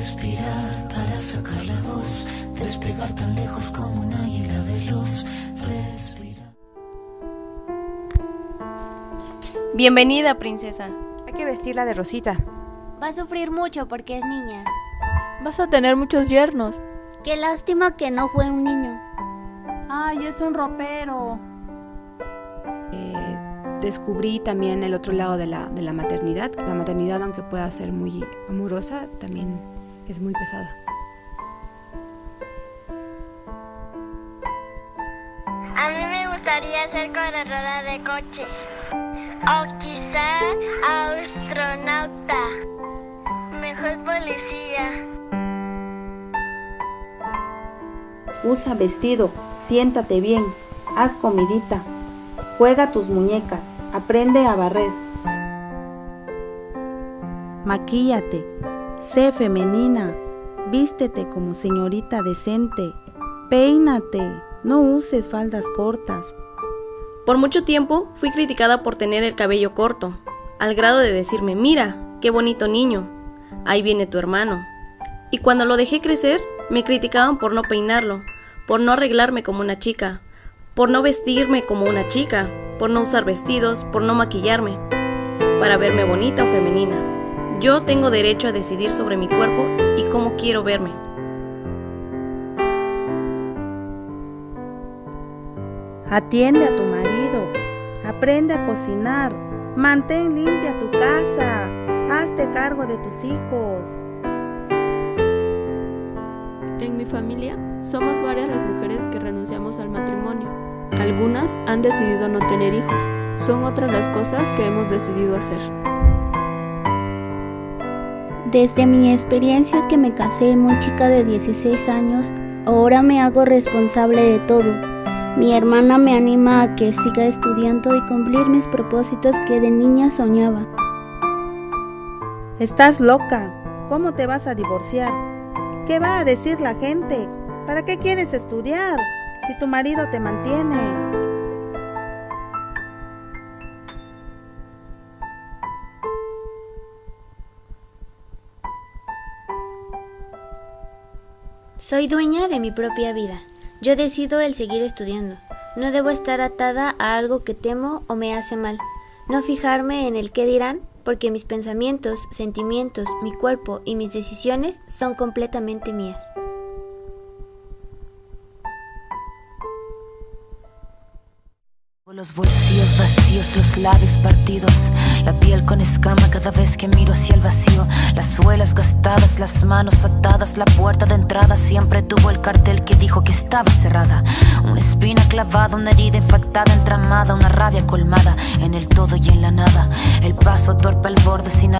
Respirar para sacar la voz, despegar tan lejos como un águila veloz. Respira. Bienvenida, princesa. Hay que vestirla de rosita. Va a sufrir mucho porque es niña. Vas a tener muchos yernos. Qué lástima que no fue un niño. Ay, es un ropero. Eh, descubrí también el otro lado de la, de la maternidad. La maternidad, aunque pueda ser muy amorosa, también es muy pesada. A mí me gustaría ser corredora de coche. O quizá astronauta. Mejor policía. Usa vestido, siéntate bien, haz comidita, juega tus muñecas, aprende a barrer. Maquíllate, sé femenina, vístete como señorita decente, peínate, no uses faldas cortas. Por mucho tiempo fui criticada por tener el cabello corto, al grado de decirme, mira, qué bonito niño, ahí viene tu hermano. Y cuando lo dejé crecer, me criticaban por no peinarlo, por no arreglarme como una chica, por no vestirme como una chica, por no usar vestidos, por no maquillarme, para verme bonita o femenina. Yo tengo derecho a decidir sobre mi cuerpo y cómo quiero verme. Atiende a tu marido, aprende a cocinar, mantén limpia tu casa, hazte cargo de tus hijos. En mi familia somos varias las mujeres que renunciamos al matrimonio. Algunas han decidido no tener hijos, son otras las cosas que hemos decidido hacer. Desde mi experiencia que me casé muy chica de 16 años, ahora me hago responsable de todo. Mi hermana me anima a que siga estudiando y cumplir mis propósitos que de niña soñaba. Estás loca. ¿Cómo te vas a divorciar? ¿Qué va a decir la gente? ¿Para qué quieres estudiar si tu marido te mantiene? Soy dueña de mi propia vida. Yo decido el seguir estudiando. No debo estar atada a algo que temo o me hace mal. No fijarme en el qué dirán, porque mis pensamientos, sentimientos, mi cuerpo y mis decisiones son completamente mías. Los bolsillos vacíos, los labios partidos, la piel con escama cada vez que miro hacia el vacío, las suelas gastadas, las manos atadas, la puerta de entrada siempre tuvo el cartel que dijo que estaba cerrada. Una espina clavada, una herida infectada, entramada, una rabia colmada en el todo y en la nada. El paso torpe al borde sin